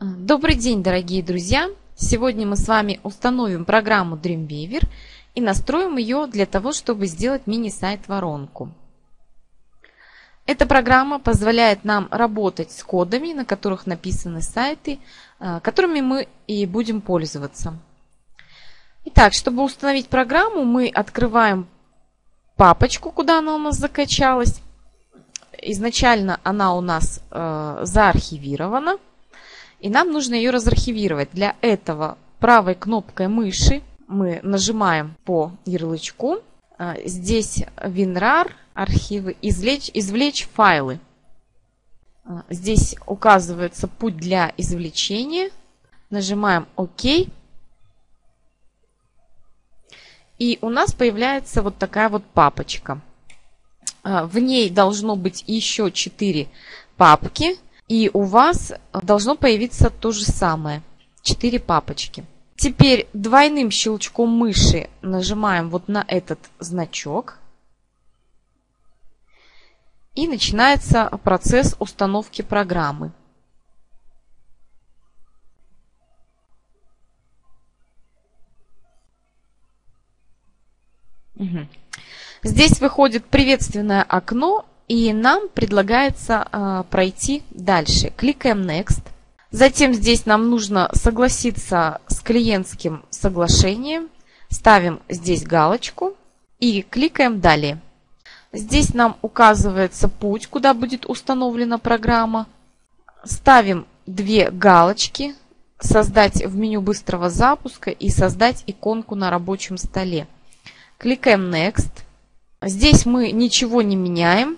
Добрый день, дорогие друзья! Сегодня мы с вами установим программу Dreamweaver и настроим ее для того, чтобы сделать мини-сайт воронку. Эта программа позволяет нам работать с кодами, на которых написаны сайты, э, которыми мы и будем пользоваться. Итак, чтобы установить программу, мы открываем папочку, куда она у нас закачалась. Изначально она у нас э, заархивирована. И нам нужно ее разархивировать. Для этого правой кнопкой мыши мы нажимаем по ярлычку. А, здесь WinRAR, архивы, извлечь, извлечь файлы. А, здесь указывается путь для извлечения. Нажимаем ОК. И у нас появляется вот такая вот папочка. А, в ней должно быть еще 4 папки. И у вас должно появиться то же самое. Четыре папочки. Теперь двойным щелчком мыши нажимаем вот на этот значок. И начинается процесс установки программы. Угу. Здесь выходит приветственное окно и нам предлагается э, пройти дальше. Кликаем Next. Затем здесь нам нужно согласиться с клиентским соглашением. Ставим здесь галочку и кликаем Далее. Здесь нам указывается путь, куда будет установлена программа. Ставим две галочки. Создать в меню быстрого запуска и создать иконку на рабочем столе. Кликаем Next. Здесь мы ничего не меняем.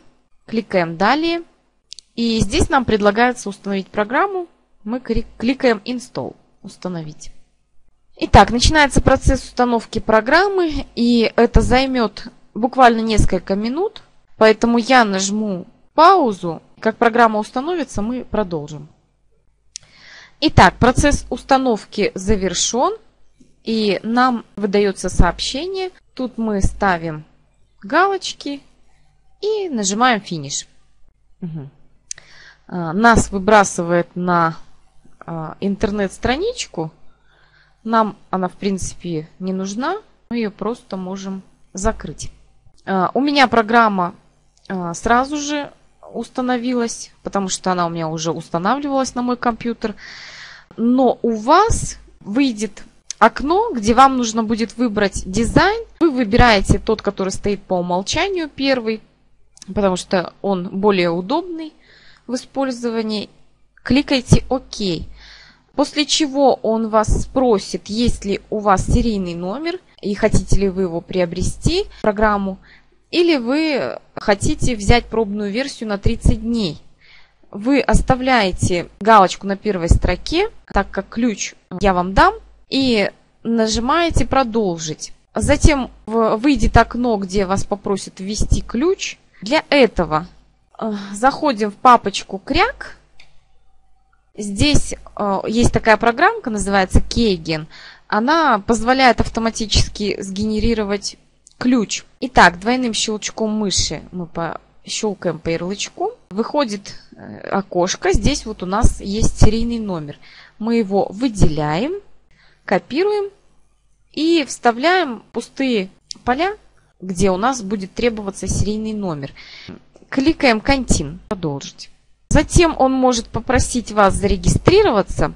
Кликаем «Далее». И здесь нам предлагается установить программу. Мы кликаем «Install» – «Установить». Итак, начинается процесс установки программы, и это займет буквально несколько минут. Поэтому я нажму паузу. Как программа установится, мы продолжим. Итак, процесс установки завершен. И нам выдается сообщение. Тут мы ставим галочки и нажимаем финиш. Угу. Нас выбрасывает на а, интернет-страничку. Нам она, в принципе, не нужна. Мы ее просто можем закрыть. А, у меня программа сразу же установилась, потому что она у меня уже устанавливалась на мой компьютер. Но у вас выйдет окно, где вам нужно будет выбрать дизайн. Вы выбираете тот, который стоит по умолчанию, первый потому что он более удобный в использовании. Кликайте ОК. После чего он вас спросит, есть ли у вас серийный номер и хотите ли вы его приобрести, программу, или вы хотите взять пробную версию на 30 дней. Вы оставляете галочку на первой строке, так как ключ я вам дам, и нажимаете «Продолжить». Затем выйдет окно, где вас попросят ввести ключ – для этого э, заходим в папочку кряк. Здесь э, есть такая программка, называется Кейген. Она позволяет автоматически сгенерировать ключ. Итак, двойным щелчком мыши мы щелкаем по ярлычку. Выходит э, окошко. Здесь вот у нас есть серийный номер. Мы его выделяем, копируем и вставляем пустые поля где у нас будет требоваться серийный номер. Кликаем «Контин», «Продолжить». Затем он может попросить вас зарегистрироваться.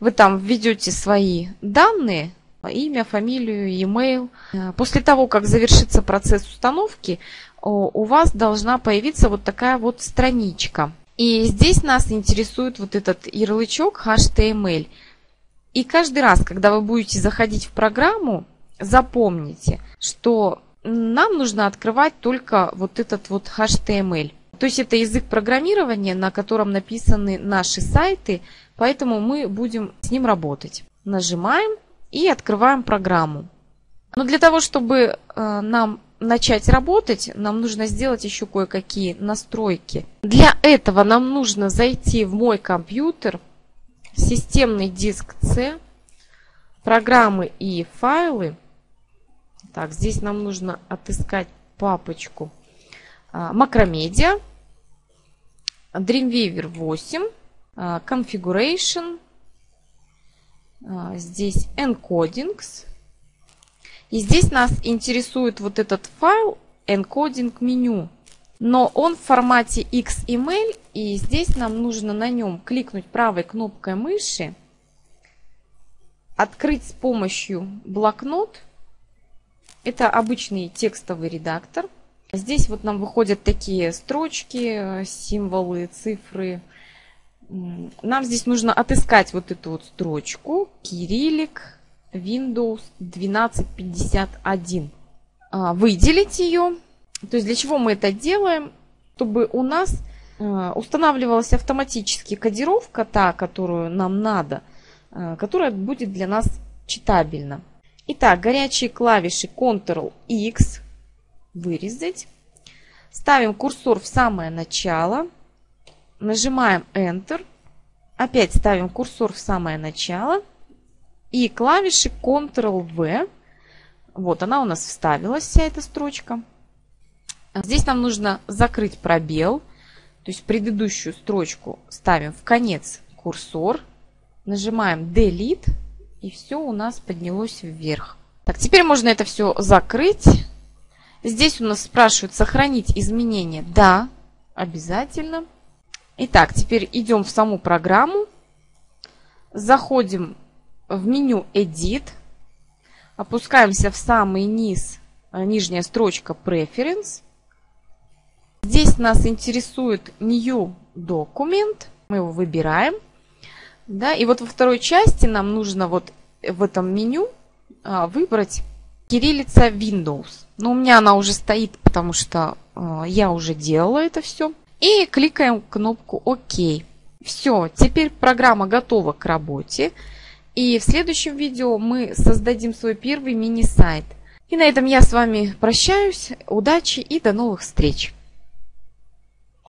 Вы там введете свои данные, имя, фамилию, e-mail. После того, как завершится процесс установки, у вас должна появиться вот такая вот страничка. И здесь нас интересует вот этот ярлычок HTML. И каждый раз, когда вы будете заходить в программу, запомните, что нам нужно открывать только вот этот вот HTML. То есть это язык программирования, на котором написаны наши сайты, поэтому мы будем с ним работать. Нажимаем и открываем программу. Но для того, чтобы э, нам начать работать, нам нужно сделать еще кое-какие настройки. Для этого нам нужно зайти в мой компьютер, системный диск C, программы и файлы – так, здесь нам нужно отыскать папочку а, Macromedia, Dreamweaver 8, а, Configuration, а, здесь encodings. И здесь нас интересует вот этот файл encoding меню. Но он в формате XML, и здесь нам нужно на нем кликнуть правой кнопкой мыши, открыть с помощью блокнот. Это обычный текстовый редактор. Здесь вот нам выходят такие строчки, символы, цифры. Нам здесь нужно отыскать вот эту вот строчку. Кириллик Windows 1251. А, выделить ее. То есть для чего мы это делаем? Чтобы у нас а, устанавливалась автоматически кодировка, та, которую нам надо, а, которая будет для нас читабельна. Итак, горячие клавиши Ctrl-X вырезать. Ставим курсор в самое начало. Нажимаем Enter. Опять ставим курсор в самое начало. И клавиши Ctrl-V. Вот она у нас вставилась, вся эта строчка. Здесь нам нужно закрыть пробел. То есть предыдущую строчку ставим в конец курсор. Нажимаем Delete. И все у нас поднялось вверх. Так, теперь можно это все закрыть. Здесь у нас спрашивают сохранить изменения. Да, обязательно. Итак, теперь идем в саму программу. Заходим в меню Edit. Опускаемся в самый низ, э, нижняя строчка Preference. Здесь нас интересует New Document. Мы его выбираем. Да, и вот во второй части нам нужно вот в этом меню а, выбрать кириллица Windows. Но у меня она уже стоит, потому что э, я уже делала это все. И кликаем кнопку ОК. Все, теперь программа готова к работе. И в следующем видео мы создадим свой первый мини-сайт. И на этом я с вами прощаюсь. Удачи и до новых встреч!